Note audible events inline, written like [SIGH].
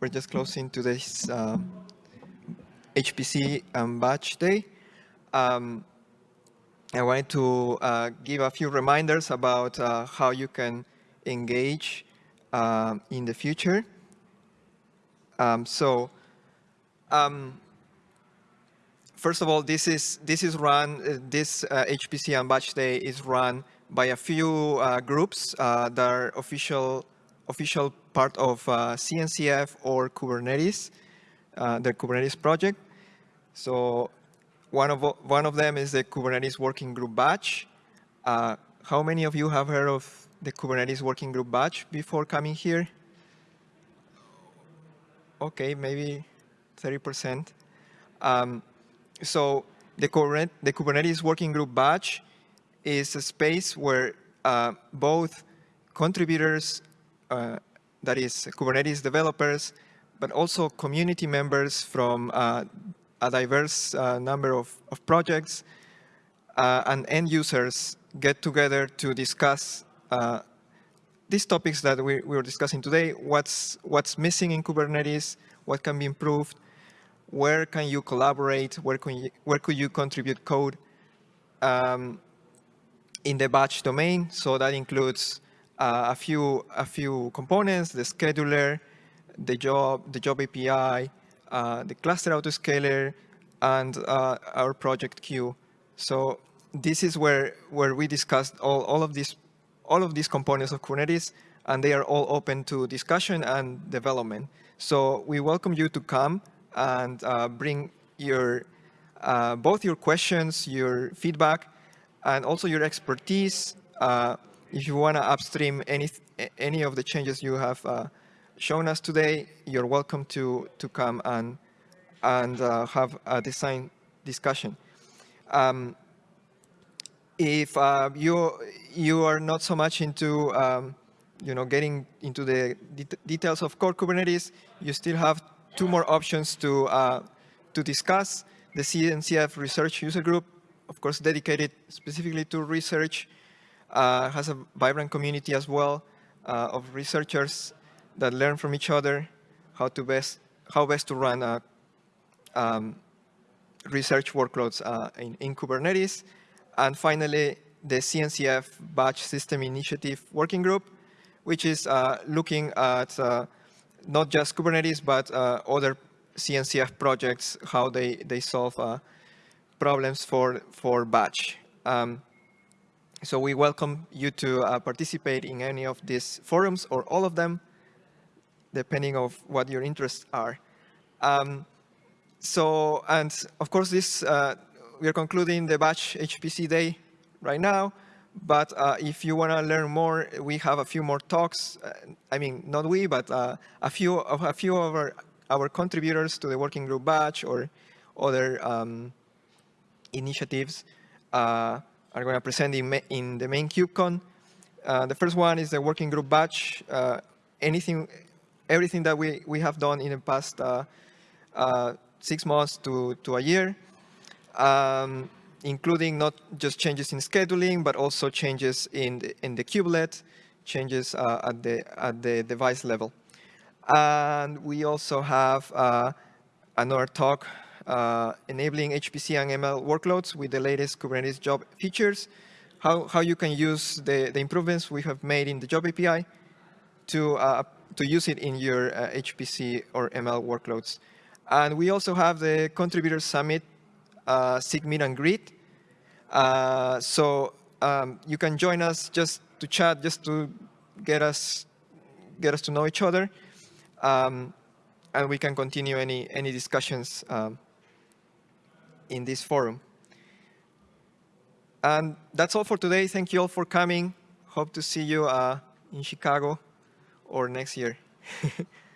We're just closing today's uh, HPC and Batch Day. Um, I wanted to uh, give a few reminders about uh, how you can engage uh, in the future. Um, so, um, first of all, this is this is run. Uh, this HPC uh, and Batch Day is run by a few uh, groups that are official official part of uh, CNCF or Kubernetes, uh, the Kubernetes project. So one of, one of them is the Kubernetes Working Group Batch. Uh, how many of you have heard of the Kubernetes Working Group Batch before coming here? Okay, maybe 30%. Um, so the, the Kubernetes Working Group Batch is a space where uh, both contributors uh, that is Kubernetes developers, but also community members from uh, a diverse uh, number of, of projects and end users get together to discuss these topics that we, we were discussing today, what's, what's missing in Kubernetes, what can be improved, where can you collaborate, where, can you, where could you contribute code um, in the batch domain. So that includes uh, a few a few components: the scheduler, the job, the job API, uh, the cluster autoscaler, and uh, our project Kueue. So this is where where we discussed all all of these all of these components of Kubernetes, and they are all open to discussion and development. So we welcome you to come and uh, bring your uh, both your questions, your feedback, and also your expertise uh, if you want to upstream any any of the changes you have uh, shown us today, you're welcome to to come and and uh, have a design discussion. Um, if uh, you you are not so much into um, you know getting into the det details of core Kubernetes, you still have two more options to uh, to discuss. The CNCF Research User Group, of course, dedicated specifically to research has a vibrant community as well uh, of researchers that learn from each other how to best how best to run uh, um, research workloads uh, in, in Kubernetes. And finally, the CNCF Batch System Initiative Working Group, which is uh, looking at uh, not just Kubernetes, but other CNCF projects, how they, they solve problems for, for batch. Um, so we welcome you to uh, participate in any of these forums or all of them, depending of what your interests are. Um, so, and of course, this uh, we are concluding the batch HPC day right now. But uh, if you want to learn more, we have a few more talks. Uh, I mean, not we, but uh, a few of a few of our, our contributors to the working group batch or other um, initiatives uh, are going to present in, in the main KubeCon. Uh, the first one is the working group batch. Uh, anything, everything that we, we have done in the past uh, uh six months to, to a year, um, including not just changes in scheduling, but also changes in the, in the kubelet, changes uh, at, the, at the device level. And we also have another talk uh, enabling HPC and ML workloads with the latest Kubernetes job features, how, how you can use the, the improvements we have made in the job API to, uh, to use it in your uh, HPC or ML workloads. And we also have the Contributor Summit, uh, Meet and Greet. Uh, so um, you can join us just to chat, just to get us, get us to know each other. Um, and we can continue any, any discussions um, in this forum. And that's all for today. Thank you all for coming. Hope to see you uh, in Chicago or next year. [LAUGHS]